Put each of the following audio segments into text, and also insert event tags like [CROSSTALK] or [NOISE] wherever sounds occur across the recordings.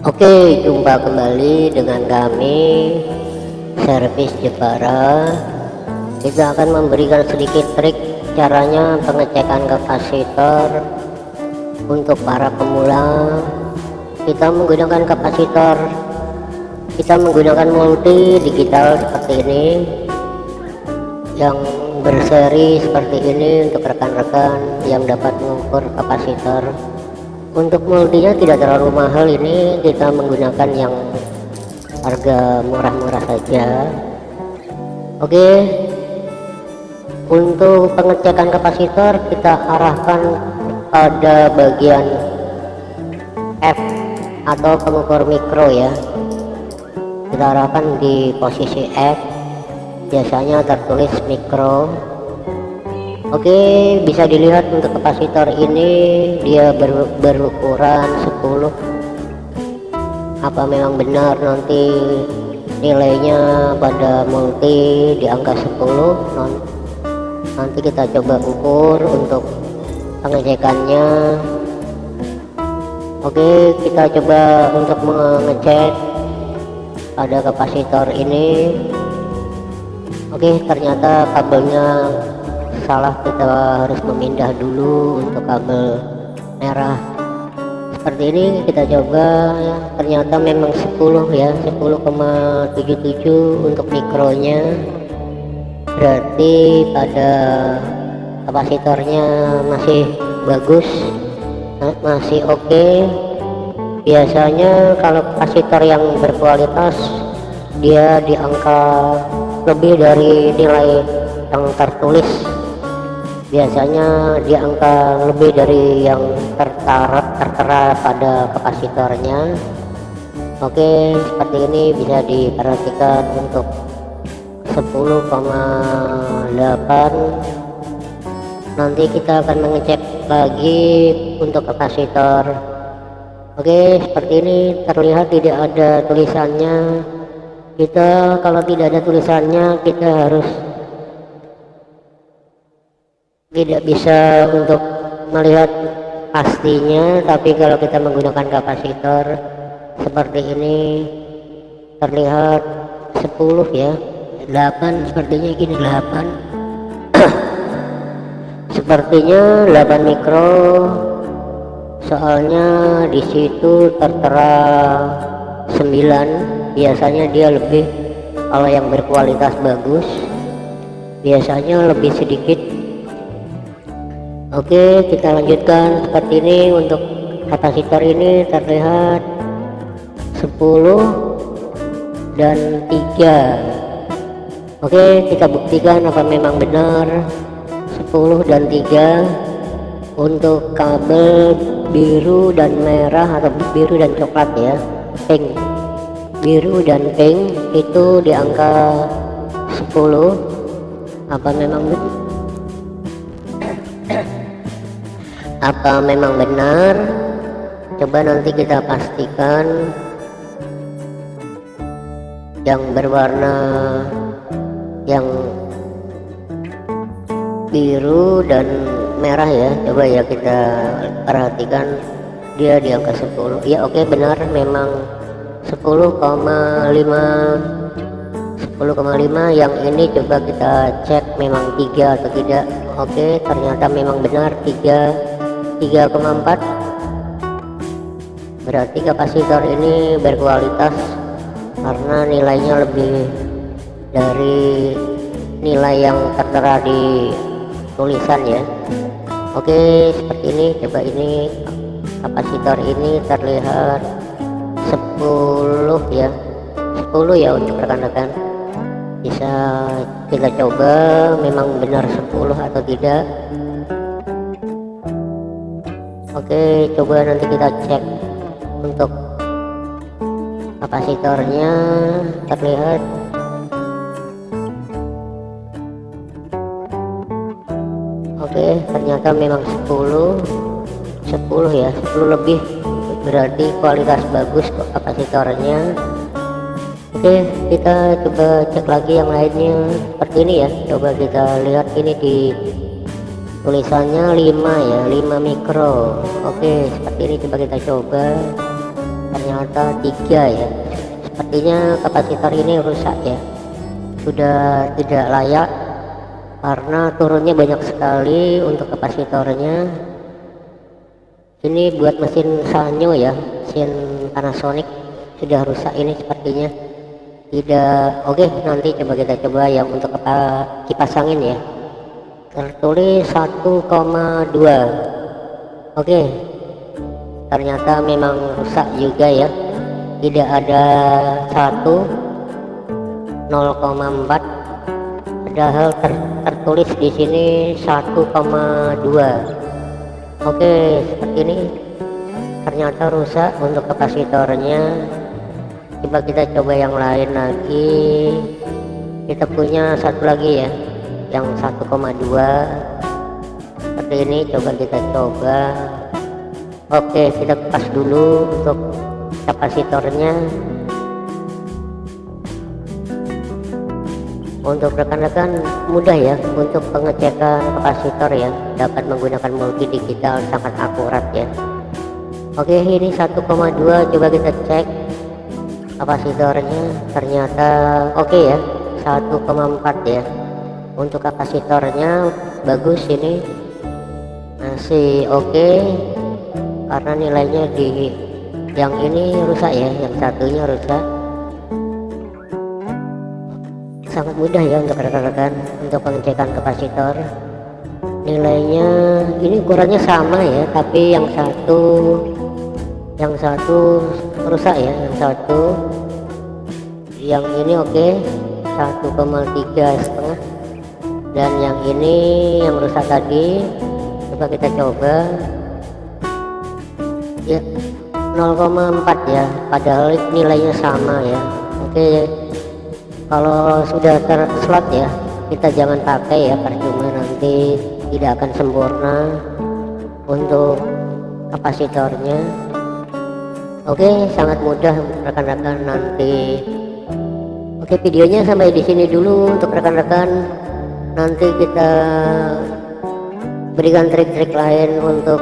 Oke, jumpa kembali dengan kami Servis Jepara. Kita akan memberikan sedikit trik caranya pengecekan kapasitor untuk para pemula. Kita menggunakan kapasitor, kita menggunakan multi digital seperti ini yang berseri seperti ini untuk rekan-rekan yang dapat mengukur kapasitor untuk multinya tidak terlalu mahal ini. Kita menggunakan yang harga murah-murah saja. Oke. Untuk pengecekan kapasitor kita arahkan pada bagian F atau pengukur mikro ya. Kita arahkan di posisi F. Biasanya tertulis mikro Oke bisa dilihat untuk kapasitor ini dia ber, berukuran 10 apa memang benar nanti nilainya pada multi di angka 10 nanti kita coba ukur untuk pengecekannya. Oke kita coba untuk mengecek pada kapasitor ini. Oke ternyata kabelnya salah kita harus memindah dulu untuk kabel merah. Seperti ini kita coba ya. Ternyata memang 10 ya. 10,77 untuk mikronya. Berarti pada kapasitornya masih bagus masih oke. Okay. biasanya kalau kapasitor yang berkualitas dia di angka lebih dari nilai yang tertulis biasanya di angka lebih dari yang tertara tertera pada kapasitornya. Oke seperti ini bisa diperhatikan untuk 10,8 nanti kita akan mengecek lagi untuk kapasitor. Oke seperti ini terlihat tidak ada tulisannya. Kita kalau tidak ada tulisannya kita harus tidak bisa untuk melihat pastinya tapi kalau kita menggunakan kapasitor seperti ini terlihat 10 ya. 8 sepertinya gini 8 [COUGHS] sepertinya 8 mikro. Soalnya di situ tertera 9 biasanya dia lebih kalau yang berkualitas bagus biasanya lebih sedikit Oke kita lanjutkan seperti ini untuk kapasitor ini terlihat 10 dan 3 Oke kita buktikan apa memang benar. 10 dan 3 untuk kabel biru dan merah atau biru dan coklat ya pink. Biru dan pink itu di angka 10 apa memang benar apa memang benar? Coba nanti kita pastikan. Yang berwarna yang biru dan merah ya. Coba ya kita perhatikan. Dia di angka 10 ya oke benar. Memang 10,5 10,5 yang ini coba kita cek memang tiga atau tidak. Oke ternyata memang benar tiga 3,4 berarti kapasitor ini berkualitas karena nilainya lebih dari nilai yang tertera di tulisan ya. Oke seperti ini. Coba ini. Kapasitor ini terlihat 10 ya. 10 ya untuk rekan-rekan. Bisa kita coba. Memang benar 10 atau tidak Oke coba nanti kita cek untuk kapasitornya. Terlihat. Oke ternyata memang 10 10 ya 10 lebih. Berarti kualitas bagus kapasitornya. Oke kita coba cek lagi yang lainnya. Seperti ini ya. Coba kita lihat ini di tulisannya 5 ya 5 mikro. Oke seperti ini coba kita coba. Ternyata tiga ya. Sepertinya kapasitor ini rusak ya. Sudah tidak layak karena turunnya banyak sekali untuk kapasitornya. Ini buat mesin Sanyo ya mesin Panasonic. Sudah rusak ini sepertinya. Tidak oke nanti coba kita coba yang untuk apa kipas angin ya tertulis 1,2 oke. Ternyata memang rusak juga ya. Tidak ada satu 0,4 padahal ter, tertulis di sini 1,2 oke seperti ini. Ternyata rusak untuk kapasitornya. Coba kita coba yang lain lagi. Kita punya satu lagi ya yang 1,2 seperti ini coba kita coba. Oke kita pas dulu untuk kapasitornya. Untuk rekan-rekan mudah ya untuk pengecekan kapasitor ya. Dapat menggunakan multi digital sangat akurat ya. Oke ini 1,2 coba kita cek kapasitornya. Ternyata oke ya 1,4 ya untuk kapasitornya bagus ini. Masih oke karena nilainya di yang ini rusak ya yang satunya rusak. Sangat mudah ya untuk rekan-rekan untuk pengecekan kapasitor. Nilainya ini ukurannya sama ya tapi yang satu yang satu rusak ya yang satu. Yang ini oke okay, 1,3 setengah dan yang ini yang rusak tadi coba kita coba. Ya 0,4 ya padahal nilainya sama ya. Oke kalau sudah terslot ya kita jangan pakai ya percuma nanti tidak akan sempurna untuk kapasitornya. Oke sangat mudah rekan-rekan nanti. Oke videonya sampai di sini dulu untuk rekan-rekan nanti kita berikan trik-trik lain untuk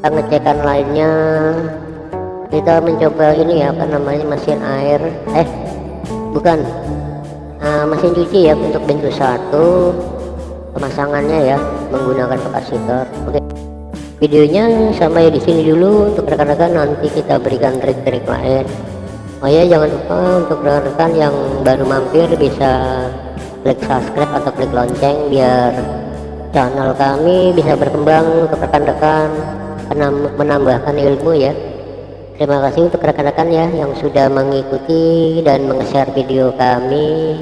pengecekan lainnya. Kita mencoba ini ya apa namanya mesin air. Eh bukan. Uh, mesin cuci ya untuk bentuk satu. Pemasangannya ya menggunakan kapasitor. Oke. Videonya sampai di sini dulu untuk rekan-rekan. Nanti kita berikan trik-trik lain. Oh ya jangan lupa untuk rekan-rekan yang baru mampir bisa klik subscribe atau klik lonceng biar channel kami bisa berkembang untuk rekan-rekan menambahkan ilmu ya Terima kasih untuk rekan-rekan ya yang sudah mengikuti dan meng-share video kami.